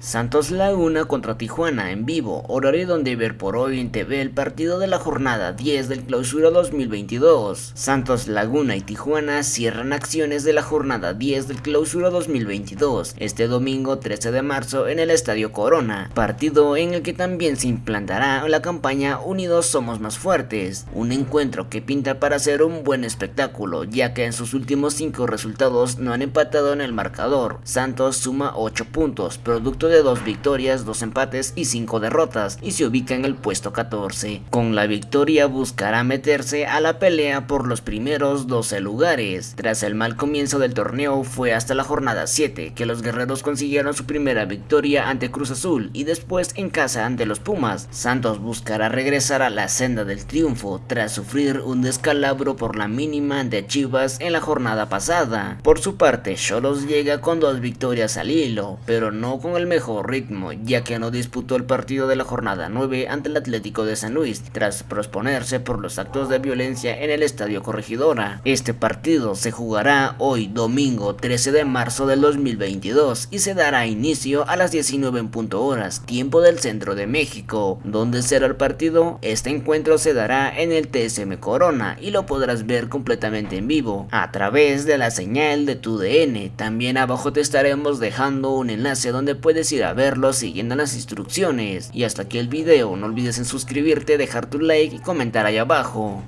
Santos Laguna contra Tijuana en vivo, horario donde ver por hoy en TV el partido de la jornada 10 del clausura 2022. Santos Laguna y Tijuana cierran acciones de la jornada 10 del clausura 2022, este domingo 13 de marzo en el Estadio Corona, partido en el que también se implantará la campaña Unidos Somos Más Fuertes, un encuentro que pinta para ser un buen espectáculo, ya que en sus últimos 5 resultados no han empatado en el marcador. Santos suma 8 puntos, producto de dos victorias, dos empates y cinco derrotas y se ubica en el puesto 14. Con la victoria buscará meterse a la pelea por los primeros 12 lugares. Tras el mal comienzo del torneo fue hasta la jornada 7 que los guerreros consiguieron su primera victoria ante Cruz Azul y después en casa ante los Pumas. Santos buscará regresar a la senda del triunfo tras sufrir un descalabro por la mínima de Chivas en la jornada pasada. Por su parte, Cholos llega con dos victorias al hilo, pero no con el mejor ritmo, ya que no disputó el partido de la jornada 9 ante el Atlético de San Luis, tras prosponerse por los actos de violencia en el Estadio Corregidora. Este partido se jugará hoy domingo 13 de marzo del 2022 y se dará inicio a las 19 en punto horas, tiempo del centro de México. ¿Dónde será el partido? Este encuentro se dará en el TSM Corona y lo podrás ver completamente en vivo, a través de la señal de tu DN. También abajo te estaremos dejando un enlace donde puedes ir a verlo siguiendo las instrucciones. Y hasta aquí el video, no olvides en suscribirte, dejar tu like y comentar ahí abajo.